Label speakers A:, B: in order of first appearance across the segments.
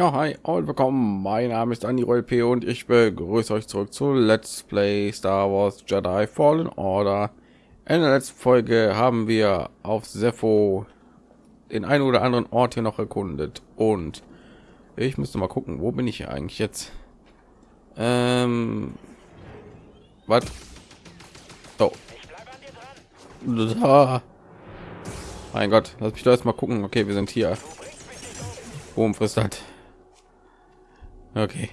A: Ja, hi und willkommen. Mein Name ist Andy P und ich begrüße euch zurück zu Let's Play Star Wars Jedi Fallen Order. In der letzten Folge haben wir auf Sepho den einen oder anderen Ort hier noch erkundet und ich müsste mal gucken, wo bin ich hier eigentlich jetzt? Ähm, was? Oh. Mein Gott, lass mich da erst mal gucken. Okay, wir sind hier. Boom frisst halt. Okay.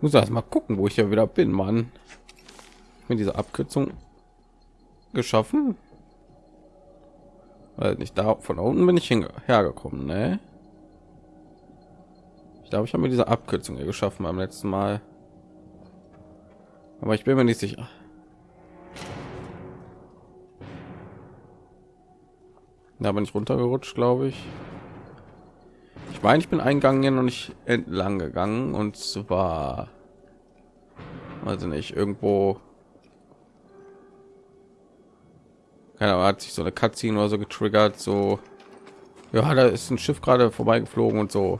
A: muss erst mal gucken, wo ich ja wieder bin, Mann. Mit dieser Abkürzung geschaffen. Weil nicht da von unten bin ich hergekommen, ne? Ich glaube, ich habe mir diese Abkürzung hier geschaffen beim letzten Mal. Aber ich bin mir nicht sicher. Da bin ich runtergerutscht, glaube ich meine, ich bin eingegangen und nicht entlang gegangen und zwar also nicht irgendwo keine Ahnung, hat sich so eine Cutscene oder so getriggert, so ja, da ist ein Schiff gerade vorbeigeflogen und so.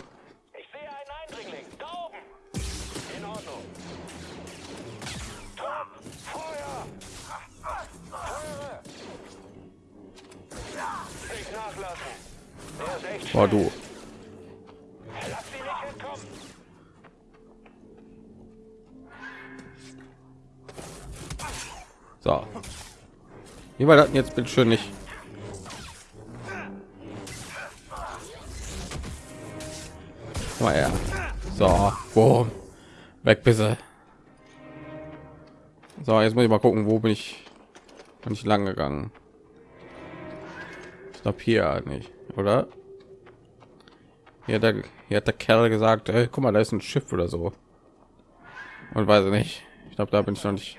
A: Boah, du. So. Wie war das jetzt bitte schön nicht? Mal her. So, boom. weg bitte. So, jetzt muss ich mal gucken, wo bin ich, bin ich lang gegangen. Ich glaube hier nicht, oder? Hier hat, der, hier hat der Kerl gesagt, hey, guck mal, da ist ein Schiff oder so. Und weiß nicht. Ich glaube, da bin ich noch nicht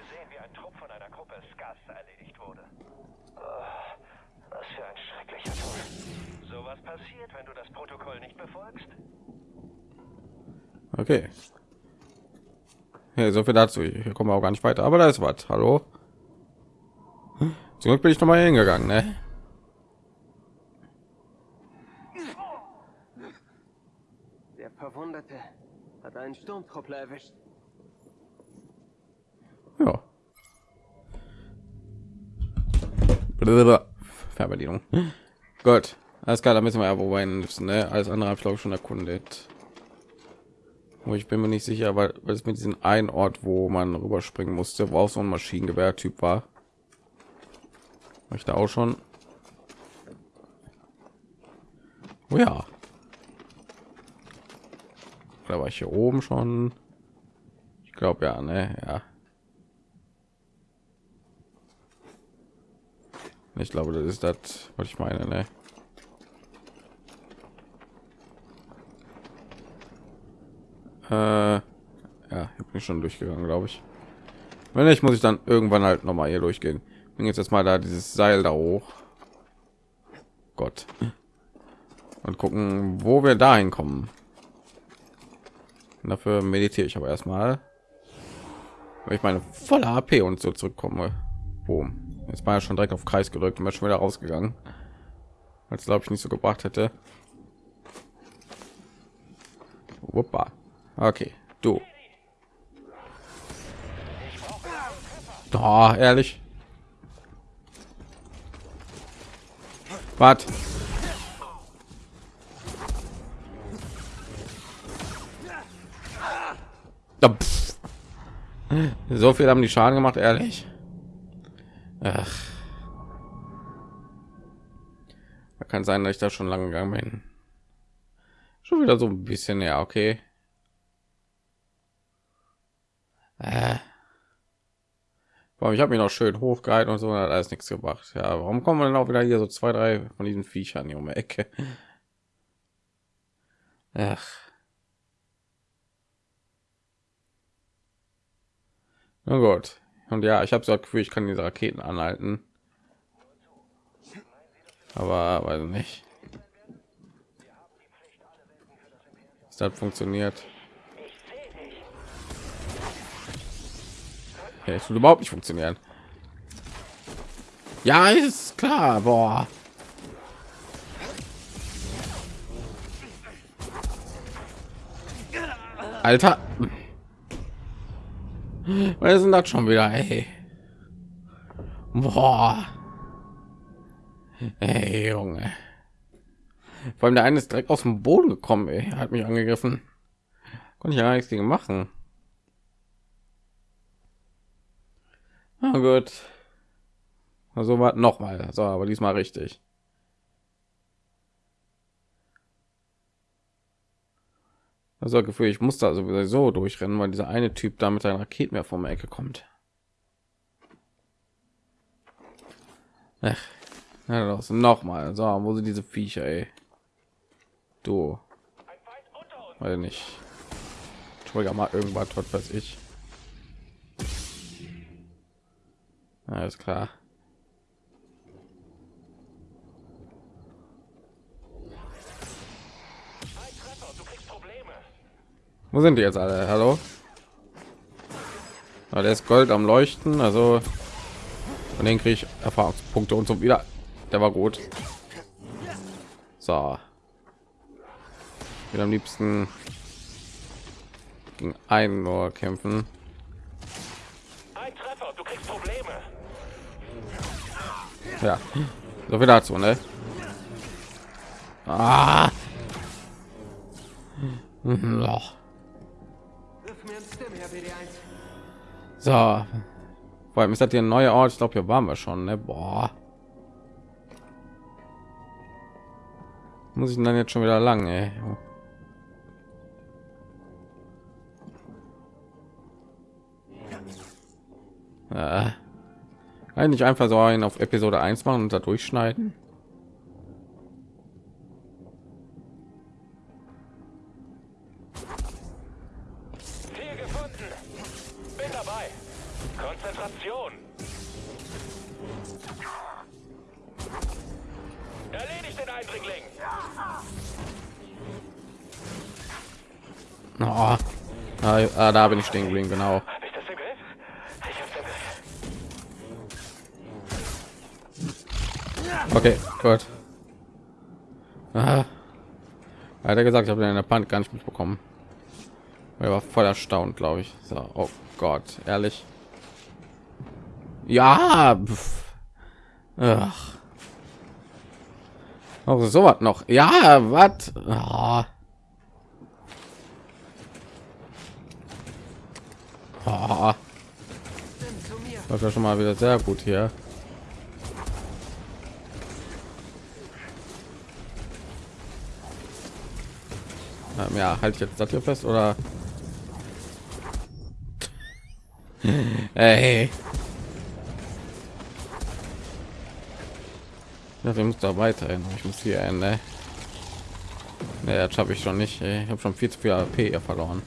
A: Okay. Ja, so viel dazu. Hier kommen wir auch gar nicht weiter. Aber da ist was. Hallo. Zum Glück bin ich noch mal hingegangen, ne?
B: Der Verwundete hat einen Sturmtruppler erwischt.
A: Ja. Fernbedienung. Gut. Alles klar, da müssen wir ja wo müssen, ne? Alles andere habe ich glaube schon erkundet. Wo ich bin mir nicht sicher, weil, weil es mit diesem einen Ort, wo man rüberspringen musste, wo auch so ein Maschinengewehr-Typ war. War ich da auch schon? Oh ja. Da war ich hier oben schon. Ich glaube ja, ne, ja. Ich glaube, das ist das, was ich meine, ne? Ja, ich bin schon durchgegangen, glaube ich. Wenn nicht, muss ich dann irgendwann halt noch mal hier durchgehen. Bin jetzt mal da dieses Seil da hoch. Gott. Und gucken, wo wir dahin kommen. Und dafür meditiere ich aber erstmal. Weil ich meine volle AP und so zurückkomme. Boom. Jetzt war ja schon direkt auf Kreis gedrückt und schon wieder rausgegangen. Als glaube ich nicht so gebracht hätte. Wuppa. Okay, du. Doch, ehrlich. Was? So viel haben die Schaden gemacht, ehrlich. Ach. Kann sein, dass ich da schon lange gegangen bin. Schon wieder so ein bisschen, ja, okay. Äh. Ich habe mich noch schön hochgehalten und so hat alles nichts gebracht. Ja, warum kommen wir denn auch wieder hier so zwei, drei von diesen Viechern hier um die Ecke? Ach. Na gut. Und ja, ich habe so das Gefühl, ich kann diese Raketen anhalten. Aber weiß nicht. Das funktioniert. Es überhaupt nicht funktionieren. Ja, ist klar. Boah. Alter. Was sind das schon wieder? Ey. Boah. Ey, Junge. Vor allem der eine ist direkt aus dem Boden gekommen, ey. hat mich angegriffen. Konnte ich ja nichts gegen machen. Na gut. Also war noch mal. So, aber diesmal richtig. Also Gefühl, ich muss da sowieso durchrennen, weil dieser eine Typ da mit seinen Raketen mehr vom Ecke kommt. Ach, ja, noch mal. So, wo sind diese Viecher, ey? Du. Weil nicht. Trigger mal irgendwas, was weiß ich. Alles klar. Wo sind die jetzt alle? Hallo? Ah, der ist Gold am Leuchten, also von denen kriege ich Erfahrungspunkte und so wieder. Der war gut. So. Ich am liebsten gegen einen nur kämpfen. Ja, so viel dazu, ne? Ah. Loch.
B: Wirf mir ein Stim her, BD1.
A: So. Vor allem ist das hier ein neuer Ort. Ich glaube, hier waren wir schon. Ne? Boah. Muss ich dann jetzt schon wieder lang, ey? Äh. Eigentlich einfach so einen auf Episode 1 machen und da durchschneiden.
C: Ziel gefunden. Bin dabei. Konzentration. Erledigt den Eindringling.
A: Oh. Ah, ah, da bin ich stehen geblieben, genau. Okay, gut. Ah. Hat er gesagt, ich habe in der Panik gar nicht mitbekommen. Er war voll erstaunt, glaube ich. So, oh Gott, ehrlich. Ja. Ach. Auch so was noch. Ja, was?
B: Zu mir.
A: Läuft ja schon mal wieder sehr gut hier. Ähm, ja, halte ich jetzt das hier fest oder? Ey. Ja, wir müssen da weiterhin. Ich muss hier ein, ne? Nee, das schaffe ich schon nicht. Ich habe schon viel zu viel AP hier verloren.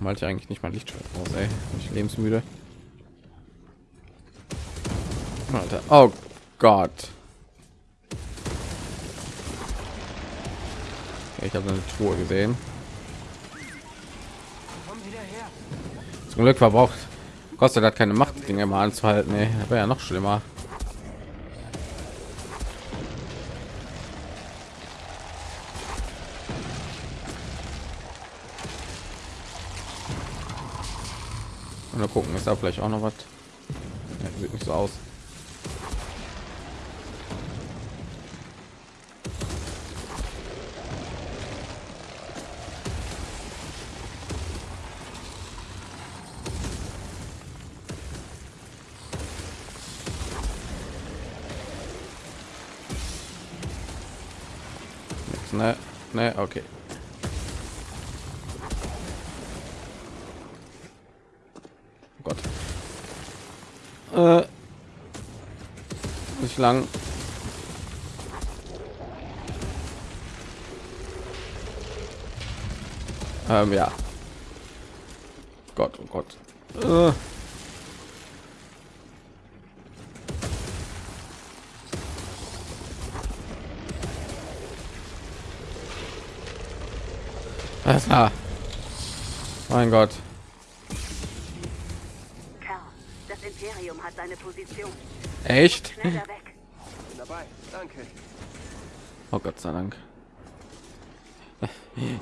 A: Malte ich eigentlich nicht mal Lichtschwert aus, ey. Ich lebensmüde. Alter. Oh Gott. Ich habe eine Truhe gesehen. Zum Glück verbraucht kostet hat keine Macht, Dinge mal anzuhalten. Nee, wäre ja noch schlimmer. Und mal gucken, ist da vielleicht auch noch was? Ja, sieht nicht so aus. Ne, ne, okay. Oh Gott. Äh, nicht lang. Ähm, ja. Gott, oh Gott. Äh. Klar. Mein Gott.
D: Kerl, das Imperium hat seine Position.
A: Echt?
D: Schneller weg.
B: Bin dabei. Danke.
A: Oh Gott sei Dank.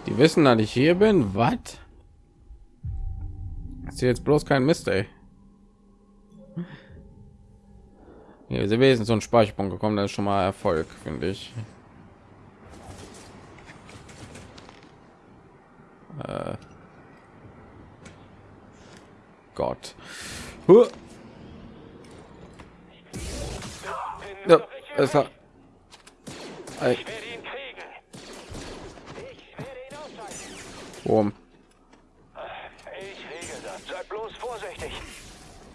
A: Die wissen, dass ich hier bin. Was? Ist hier jetzt bloß kein Mist, ey. Hier sind wir so ein Speicherpunkt gekommen, das ist schon mal Erfolg, finde ich. Äh. Gott. Huh. Ja, es war. Ey,
C: Ich werde ihn kriegen. Ich werde ihn ausschalten.
A: Boom.
C: Ich regel das. Seid bloß vorsichtig.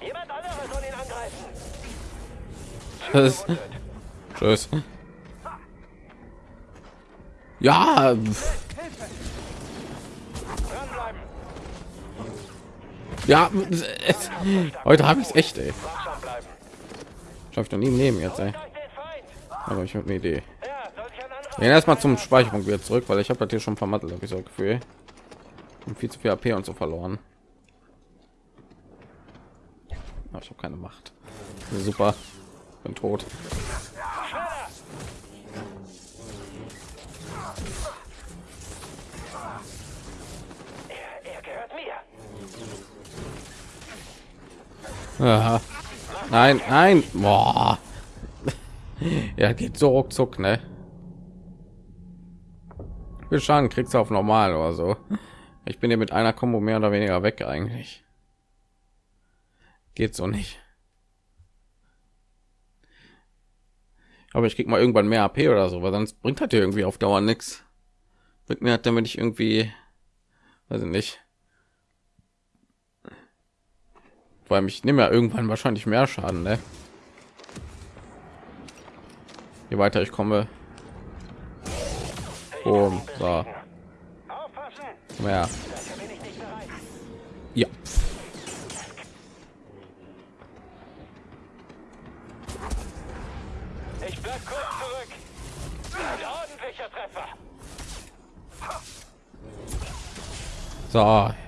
C: Jemand anderes soll ihn angreifen.
A: Tschüss. Tschüss. Ja, ja. Es, heute habe ich es echt, ey. Ich doch nie jetzt, ey. Aber ich habe eine Idee.
C: Ja,
A: erstmal zum Speicherpunkt wieder zurück, weil ich habe das hier schon vermattelt, habe ich so ein Gefühl. Und viel zu viel AP und so verloren. Aber ich habe keine Macht. Super. Bin tot.
C: Er, er gehört mir.
A: Aha. Nein, nein. Boah. Ja, geht so ruckzuck, ne? Wie Schaden kriegst du auf normal oder so. Ich bin hier mit einer Kombo mehr oder weniger weg eigentlich. Geht so nicht. Aber ich krieg mal irgendwann mehr AP oder so, weil sonst bringt ja irgendwie auf Dauer nichts. Bringt mir halt, damit ich irgendwie, weiß ich nicht. Weil mich nehme ja irgendwann wahrscheinlich mehr Schaden, ne? Je weiter ich komme. Boom, so,
C: ich bereit.
A: Ja.
C: Ich bleib kurz zurück. Ein ordentlicher Treffer.
A: So,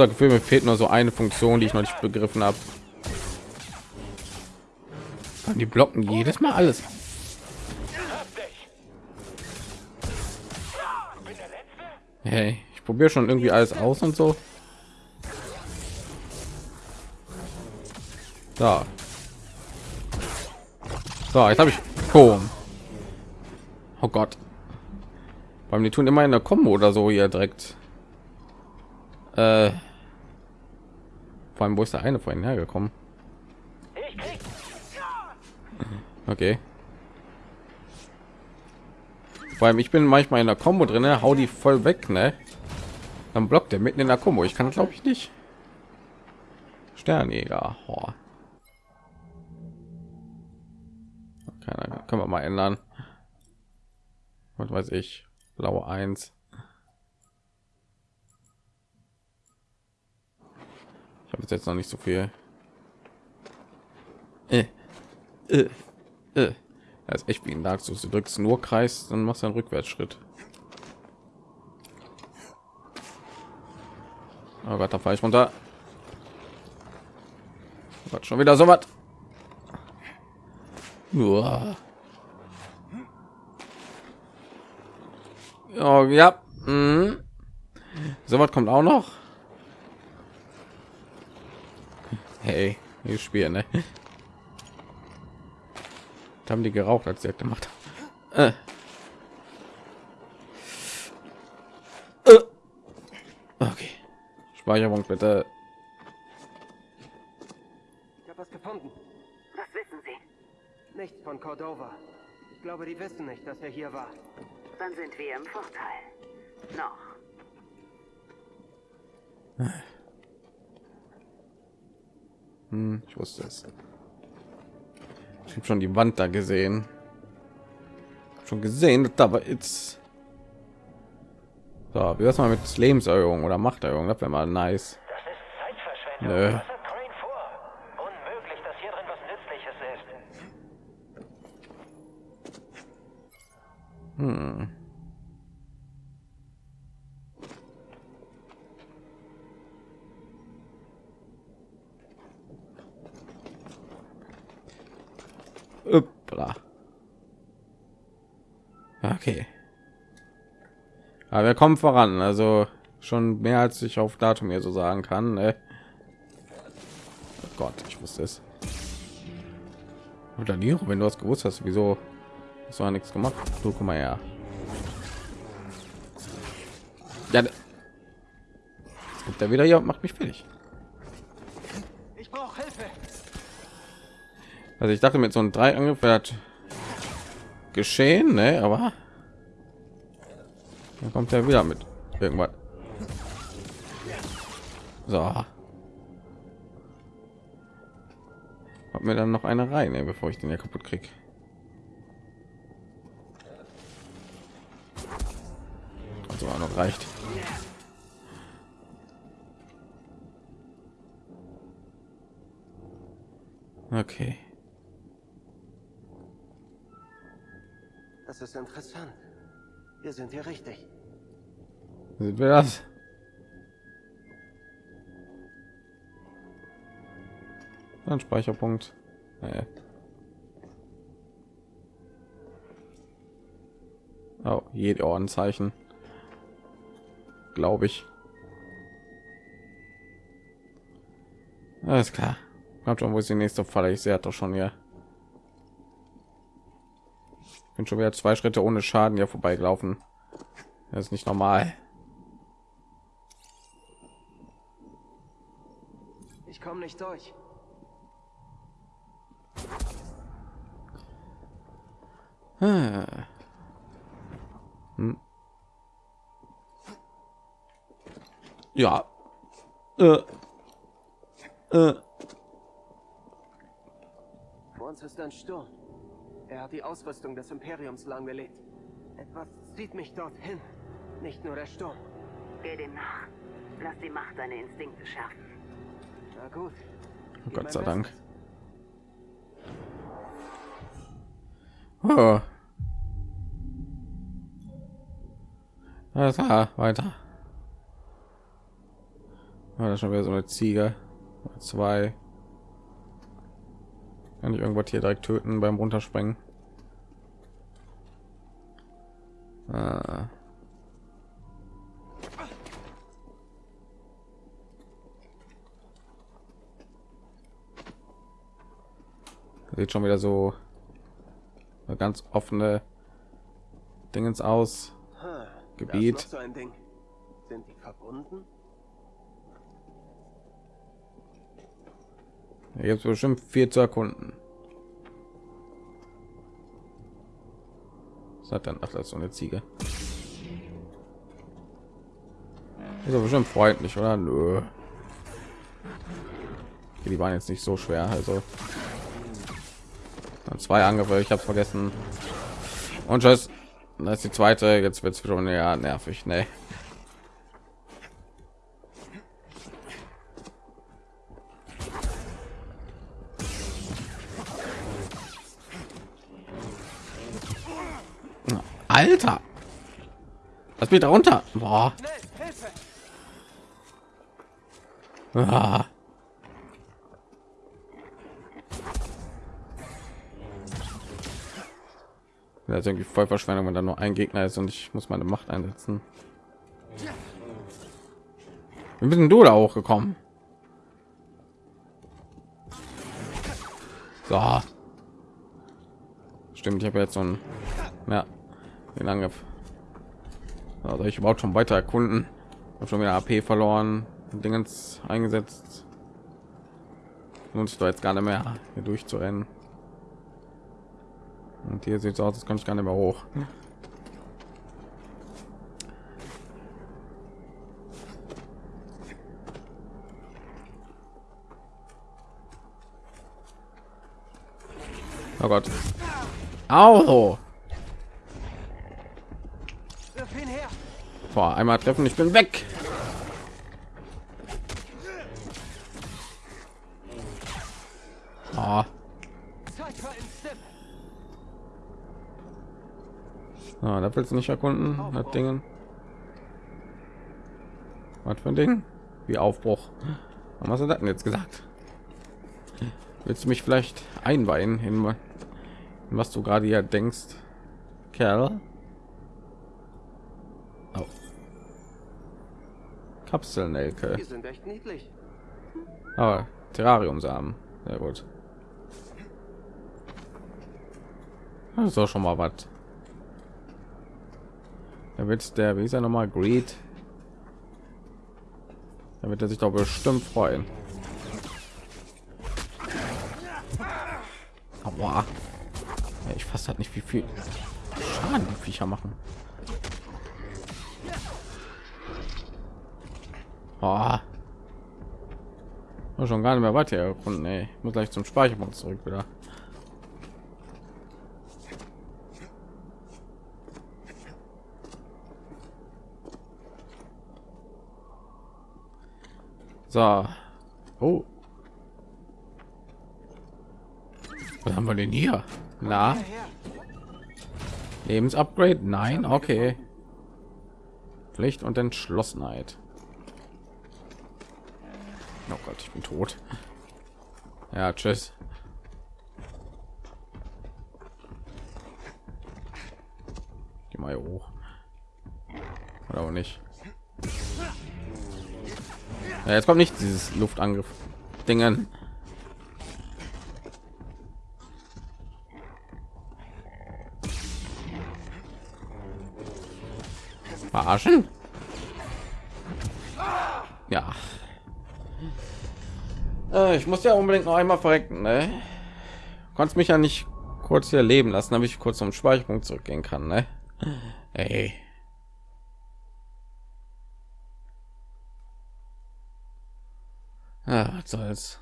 A: also Gefühl, mir fehlt nur so eine Funktion, die ich noch nicht begriffen habe. Die blocken jedes Mal alles. Hey, ich probiere schon irgendwie alles aus und so. So. So, jetzt habe ich Boom. Oh Gott. Beim die tun immer in der Kombo oder so hier direkt. Äh, vor allem, wo ist der eine vorhin hergekommen?
C: Krieg.
A: Okay. Vor allem, ich bin manchmal in der Kombo drin, ne? hau die voll weg, ne? Dann blockt er mitten in der Kombo. Ich kann, glaube ich, nicht. Sternjäger. Oh. Keine, können wir mal ändern. Was weiß ich. Blaue 1. Ich habe jetzt noch nicht so viel. Äh. Äh. Äh. Das ist echt wie ein Dark Souls. Du drückst nur Kreis, dann machst du einen Rückwärtsschritt. Oh Gott, da fahre ich runter. Oh Gott, schon wieder so was. Oh, ja. Mhm. So was kommt auch noch. Hey, wir spielen, ne? Da haben die geraucht, als sie das gemacht haben. Äh. Äh. Okay. Speicherung bitte.
B: Ich habe was gefunden.
D: Was wissen Sie?
B: Nichts von Cordova. Ich glaube, die wissen nicht, dass er hier war.
D: Dann sind wir im Vorteil. Noch.
A: Hm, ich wusste es. Ich habe schon die Wand da gesehen. Schon gesehen, da war jetzt. So, wie das mal mit Lebenserhöhung oder Machterhöhung? Das wäre mal nice.
C: Das ist Zeitverschwendung.
A: Nö.
C: Was hat Crane vor? Unmöglich, dass hier drin was Nützliches ist.
A: Hm. Upp. Hoppla. Okay. Aber wir kommen voran, also schon mehr als ich auf Datum hier so sagen kann. Ne? Oh Gott, ich wusste es. Oder nie, wenn du es gewusst hast, wieso hast du nichts gemacht? Du komm mal her. Ja, kommt er wieder hier und macht mich fertig.
C: Ich brauche Hilfe.
A: Also ich dachte mit so einem drei Angriff geschehen, ne? Aber dann kommt er wieder mit irgendwas. So. Hab mir dann noch eine rein, ey, bevor ich den ja kaputt krieg. Also auch noch reicht. Okay.
B: Das ist interessant. Wir sind hier richtig.
A: Sind wir das? Ein Speicherpunkt. Nee. Oh, jede Ohrenzeichen. Glaube ich. Alles klar. Kommt schon, wo ist die nächste Falle? Ich sehe doch schon hier. Bin schon wieder zwei Schritte ohne Schaden hier vorbeigelaufen. Das ist nicht normal.
B: Ich komme nicht durch.
A: Ah. Hm. Ja. Äh. Äh.
B: Uns ist ein Sturm. Er hat die Ausrüstung des Imperiums lahmgelegt. Etwas zieht mich dorthin. Nicht nur der Sturm.
D: Geh dem nach. Lass die Macht deine Instinkte schärfen.
B: Na gut.
A: Oh Gott sei Dank. Oh. Alles klar, weiter. Ah, das ist schon wieder so eine Ziege. Zwei. Kann ich irgendwas hier direkt töten beim Runterspringen? Ah. Sieht schon wieder so eine ganz offene Dingens aus. Gebiet.
B: So. Sind die verbunden?
A: Es bestimmt vier zu erkunden. Was hat dann? Ist so eine Ziege. Ist aber bestimmt freundlich, oder? Nö. Die waren jetzt nicht so schwer, also. Dann zwei Angriffe, ich habe vergessen. Und tschüss. Das ist die zweite. Jetzt wird es schon ja nervig, ne? Alter! Was geht da runter? Boah. Ah. Das ist irgendwie voll Verschwendung, wenn da nur ein Gegner ist und ich muss meine Macht einsetzen. Wie bist du da hochgekommen? So. Stimmt, ich habe jetzt so ein ja, den Angriff. Also ich überhaupt schon weiter erkunden. Hab schon wieder AP verloren, Dingens eingesetzt. Lohnt sich doch jetzt gar nicht mehr hier durchzurennen. Und hier sieht es aus, das kann ich gar nicht mehr hoch. Oh Gott. Au!
B: Wirf ihn her!
A: Boah, einmal treffen, ich bin weg.
B: Sip!
A: ah, da willst du nicht erkunden, das Dingen. Was für ein Ding? Wie Aufbruch. Was hat denn jetzt gesagt? Willst du mich vielleicht einweihen in, was du gerade hier denkst, Kerl. Kapselnelke.
B: Die sind echt niedlich.
A: Aber Terrariumsamen. Sehr gut. Das ist auch schon mal was. Da wird der, wie ist er noch mal, Greed. Da wird er sich doch bestimmt freuen. Aua. Ja, ich fasse halt nicht, wie viel Schaden die Viecher machen. Oh. Schon gar nicht mehr weiter erkunden. Ich muss gleich zum Speicherpunkt zurück wieder. So. Oh. Was haben wir denn hier? Na? Lebensupgrade? Nein, okay. Pflicht und Entschlossenheit. Oh Gott, ich bin tot. Ja, tschüss. Geh mal hoch. Oder auch nicht. Ja, jetzt kommt nicht dieses Luftangriff Dingen. Verarschen? Ja. Äh, ich muss ja unbedingt noch einmal verrecken, ne? Konntest mich ja nicht kurz hier leben lassen, damit ich kurz zum Speicherpunkt zurückgehen kann, ne? Ey. Ja, was soll's.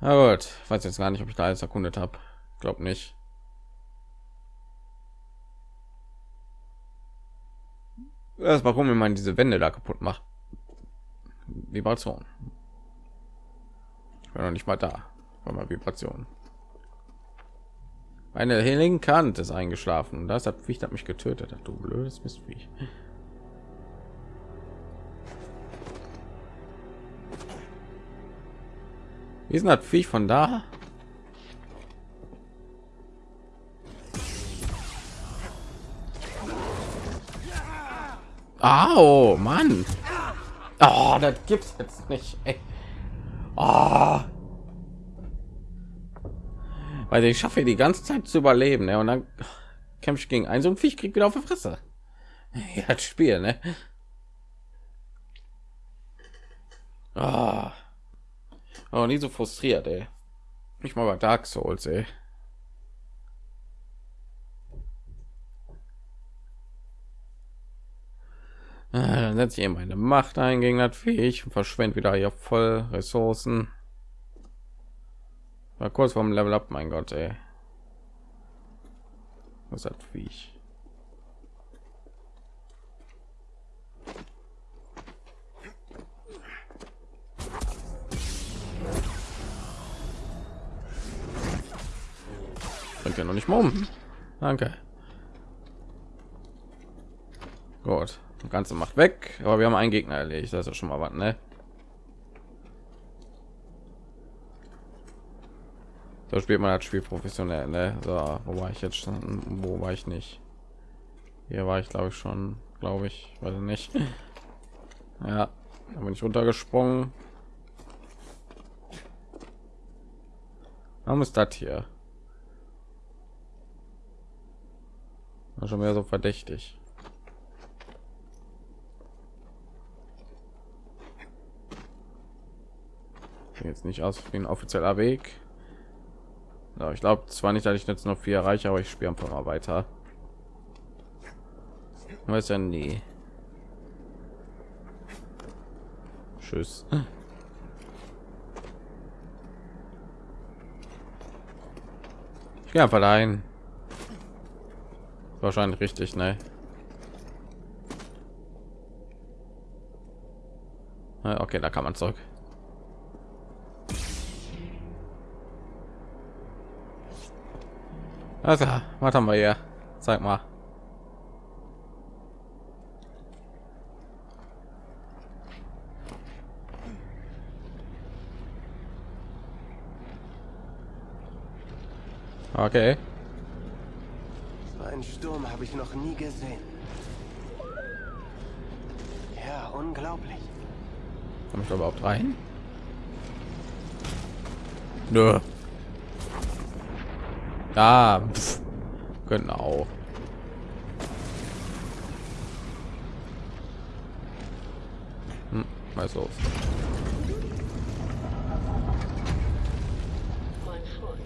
A: Na gut, ich weiß jetzt gar nicht, ob ich da alles erkundet habe. Glaub nicht. Das warum man diese Wände da kaputt macht. Vibration. Ich war noch nicht mal da. War mal Vibration. Eine linke Hand ist eingeschlafen. Das hat Viech hat mich getötet. Du blödes Mistviech. Wie ist das Viech von da? Oh, Mann. Oh, das gibt's jetzt nicht. Ey. Oh. Weil ich schaffe die ganze Zeit zu überleben, ne? Und dann kämpfe ich gegen einen so ein Viech, kriegt wieder auf die Fresse. Ja, das Spiel, ne? Oh. oh, nie so frustriert, ey. Nicht mal bei Dark Souls, ey. Dann setze ich eben meine Macht ein gegen das Viech und verschwende wieder hier voll Ressourcen. War kurz vom Level up, mein Gott, ey. Was hat Viech? Bringt ja noch nicht mal um. Danke. Gut. Ganze macht weg, aber wir haben einen Gegner erledigt. Das ist schon mal was, ne? So spielt man das Spiel professionell, ne? So, wo war ich jetzt schon? Wo war ich nicht? Hier war ich, glaube ich, schon, glaube ich, weiß nicht. Ja, da bin ich runtergesprungen. Warum ist das hier? War schon mehr so verdächtig. Jetzt nicht aus wie ein offizieller Weg. Ja, ich glaube zwar nicht, dass ich jetzt noch vier erreiche, aber ich spiele einfach mal weiter. Weiß ja nie. Tschüss. Ich gehe einfach dahin. Wahrscheinlich richtig, ne? Okay, da kann man zurück. Also, was haben wir hier? Zeig mal. Okay.
B: So einen Sturm habe ich noch nie gesehen. Ja, unglaublich.
A: Komme ich da überhaupt rein? Nö. Ja, pff. genau. Hm, was los?
E: Mein Freund,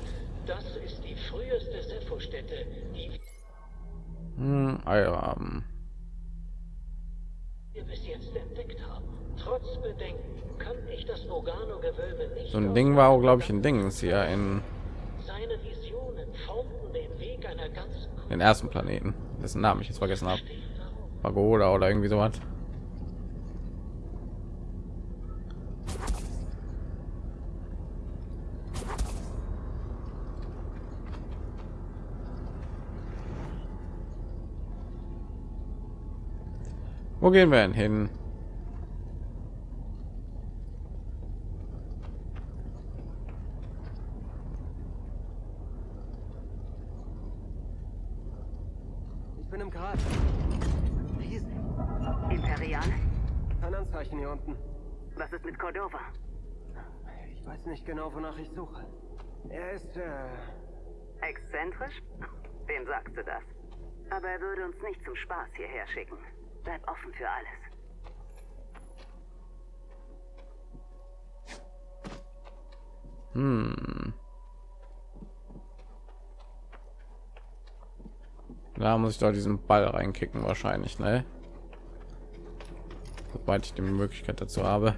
E: das ist die früheste Sepho-Stätte, die
A: Hm, Eiraben.
E: wir bis jetzt entdeckt haben. Trotz Bedenken kann ich das Nogano-Gewölbe nicht...
A: So ein Ding war auch, glaube ich, ein Ding ist hier in
E: Seine Visionen formten den Weg einer ganzen
A: den ersten Planeten, dessen Namen ich jetzt vergessen habe. Pagoda oder irgendwie sowas. Wo gehen wir denn hin?
B: Ich bin im Grat. Riesig.
D: Imperial?
B: Kein Anzeichen hier unten.
D: Was ist mit Cordova?
B: Ich weiß nicht genau, wonach ich suche. Er ist, äh,
D: Exzentrisch? Wem sagst du das? Aber er würde uns nicht zum Spaß hierher schicken. Bleib offen für alles.
A: Hm. Da muss ich da diesen Ball reinkicken wahrscheinlich, ne? Sobald ich die Möglichkeit dazu habe.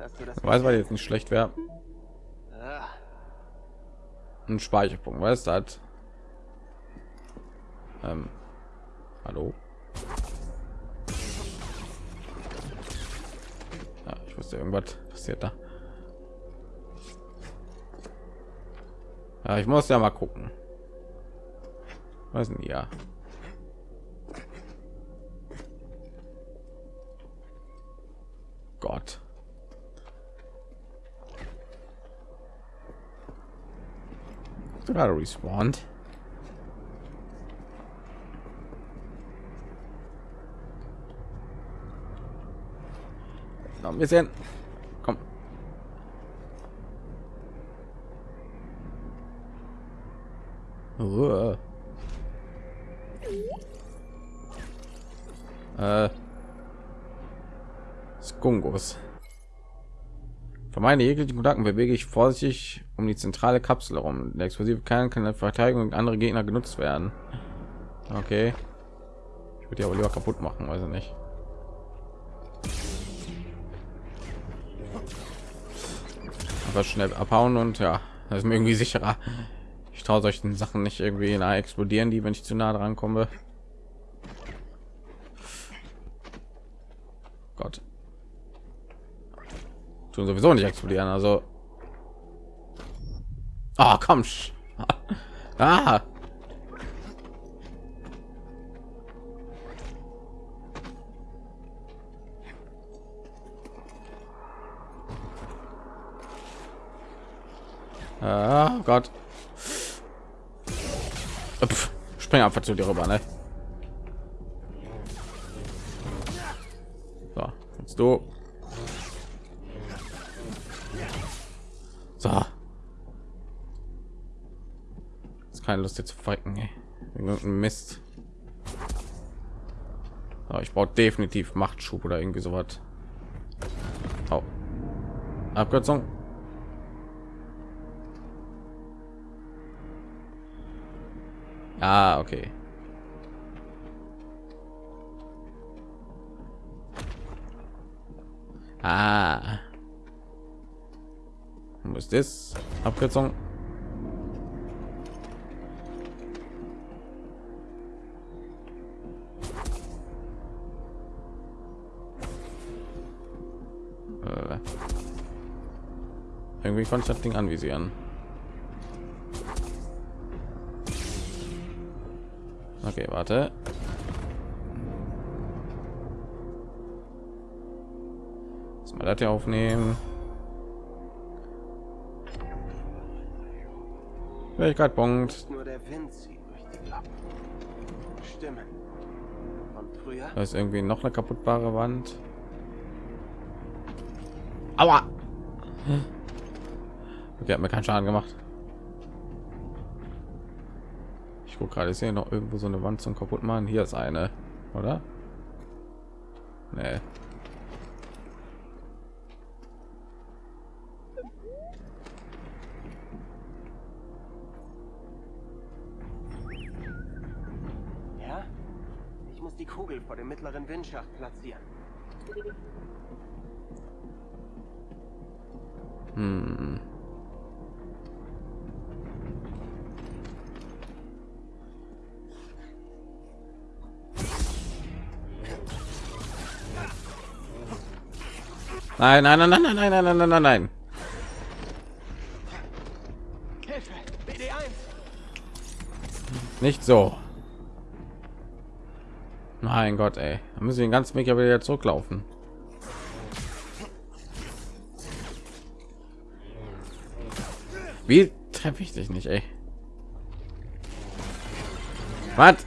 B: Hast du das?
A: Weiß, weil jetzt nicht schlecht wäre. Ein Speicherpunkt, weißt du das? Ähm, hallo? Ja, ich wusste irgendwas passiert da. Ja, ich muss ja mal gucken. Was denn ja? Gott. Hast du gerade respawned? Noch ein bisschen. Komm. Uah. Äh. Skungos. Vermeide jeglichen Kontakten bewege ich vorsichtig um die zentrale Kapsel herum. Der explosive Kern kann in Verteidigung und andere Gegner genutzt werden. Okay. Ich würde die aber lieber kaputt machen, ich nicht. Aber schnell abhauen und ja, das ist mir irgendwie sicherer. Ich traue solchen Sachen nicht irgendwie nahe explodieren, die wenn ich zu nah dran komme. Gott. Tun sowieso nicht explodieren, also. Ah, komm. sch- Ah. Ah, Gott. Pff, spring einfach zu dir rüber, ne? So, jetzt du. So. Ist keine Lust jetzt zu fighten, ey. Mist. Aber ich brauche definitiv Machtschub oder irgendwie sowas. Oh. Abkürzung. Ah, okay. Ah. Wo ist das? Abkürzung. Äh. Irgendwie konnte ich das Ding anvisieren. Okay, warte. Mal das hier aufnehmen. Fähigkeit Punkt.
B: Nur der Wind zieht durch die. Stimmen. Von früher?
A: Da ist irgendwie noch eine kaputtbare Wand. Aua! Okay, hat mir keinen Schaden gemacht. Ich gucke gerade, ist hier noch irgendwo so eine Wand zum kaputt machen. Hier ist eine, oder? Nee.
B: Die Kugel vor dem mittleren Windschacht platzieren.
A: Hm. Nein, nein, nein, nein, nein, nein, nein, nein, nein, nein, nein.
B: Hilfe! BD1!
A: Nicht so. Mein Gott, ey. Da müssen wir den ganzen Weg ja wieder zurücklaufen. Wie treffe ich dich nicht, ey? Was?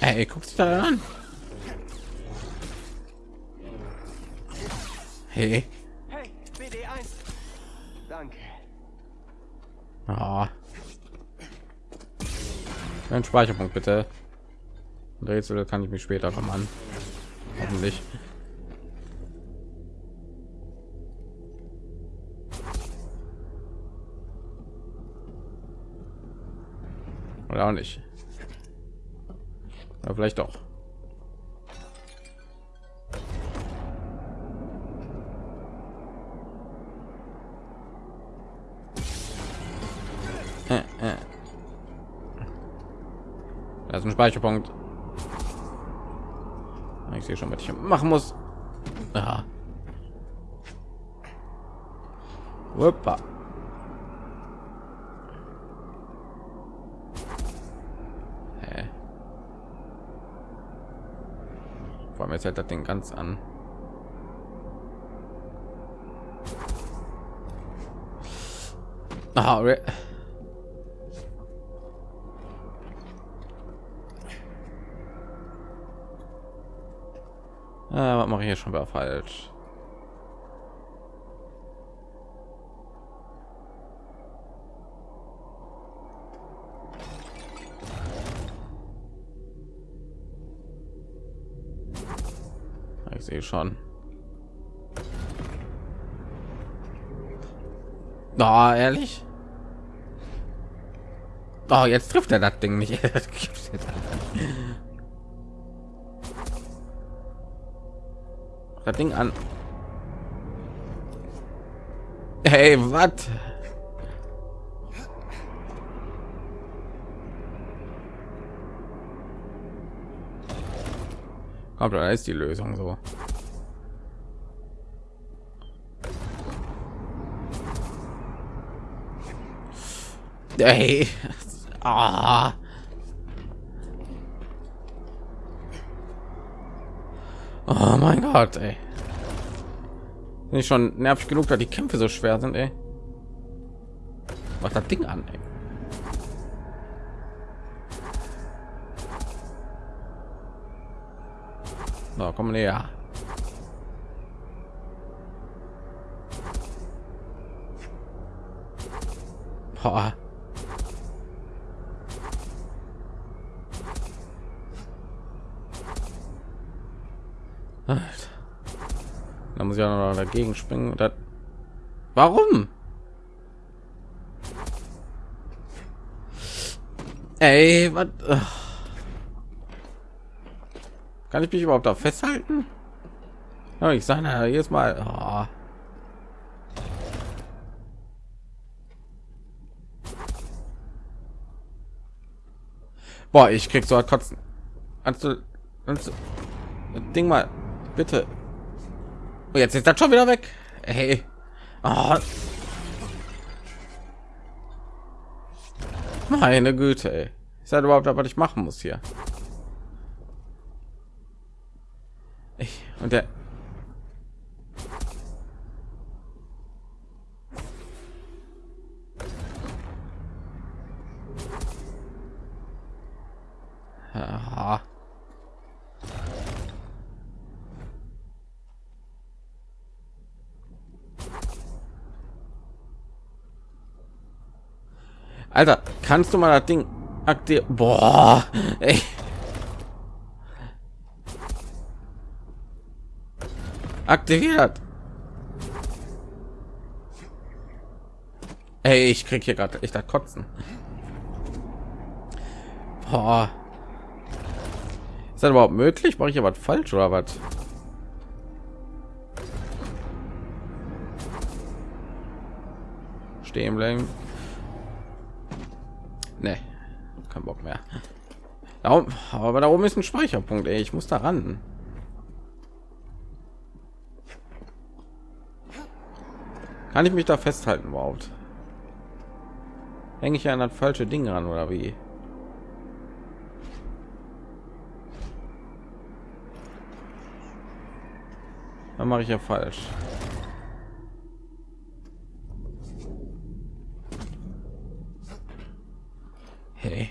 A: Ey, guckst du da an? Hey,
B: BD1! Danke.
A: Ah. Ein Speicherpunkt bitte. Rätsel kann ich mich später kommen. Hoffentlich. Oder auch nicht. Ja, vielleicht doch. Ein Speicherpunkt. Ich sehe schon, was ich machen muss. Aha. Hoppa. Hä? Vor allem jetzt hält das Ding ganz an. Ah, Ah, was mache ich hier schon wieder falsch? Ich sehe schon. Oh, ehrlich? Oh, jetzt trifft er das Ding nicht. Das Ding an. Hey, was? Kommt, da ist die Lösung so. Hey. Ah. Oh mein Gott, ey. Bin ich schon nervig genug, da die Kämpfe so schwer sind, ey. Was das Ding an, ey. So, komm näher. Boah. Muss ja noch dagegen springen. Das... Warum? Ey, was? Kann ich mich überhaupt da festhalten? Ja, ich sage ja jedes Mal. Oh. Boah, ich krieg so ein kotzen. Kannst du, kannst du das Ding mal bitte? Oh, jetzt ist das schon wieder weg. Hey. Oh. Meine Güte, ey. Ist halt überhaupt, was ich machen muss hier. Ich, und der Alter, kannst du mal das Ding aktivieren? Boah, ey. Aktiviert. Ey, ich krieg hier gerade echt das Kotzen. Boah. Ist das überhaupt möglich? Mache ich was falsch oder was? Stehen bleiben. Nee, kein Bock mehr. Da aber da oben ist ein Speicherpunkt. Ey. Ich muss da ran. Kann ich mich da festhalten überhaupt? Hänge ich an das falsche Ding ran oder wie? Dann mache ich ja falsch. Hey.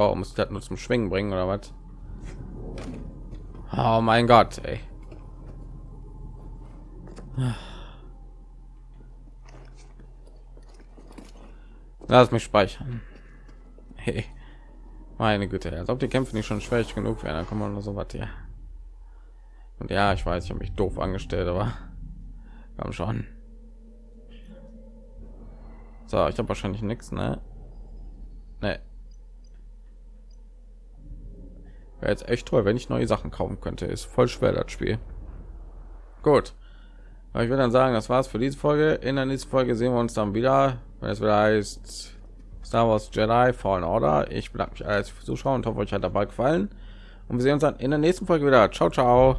A: Oh, muss ich das nur zum Schwingen bringen oder was? Oh mein Gott, ey. Lass mich speichern. Hey. Meine Güte, als ob die Kämpfe nicht schon schwierig genug wären, dann kommen wir noch so was hier. Und ja, ich weiß, ich habe mich doof angestellt, aber komm schon. So, ich habe wahrscheinlich nichts, ne? Ne. Wäre jetzt echt toll, wenn ich neue Sachen kaufen könnte. Ist voll schwer das Spiel. Gut. Aber ich würde dann sagen, das war's für diese Folge. In der nächsten Folge sehen wir uns dann wieder, wenn es wieder heißt Star Wars Jedi Fallen Order. Ich bedanke mich als Zuschauer und hoffe, euch hat dabei gefallen. Und wir sehen uns dann in der nächsten Folge wieder. Ciao, ciao.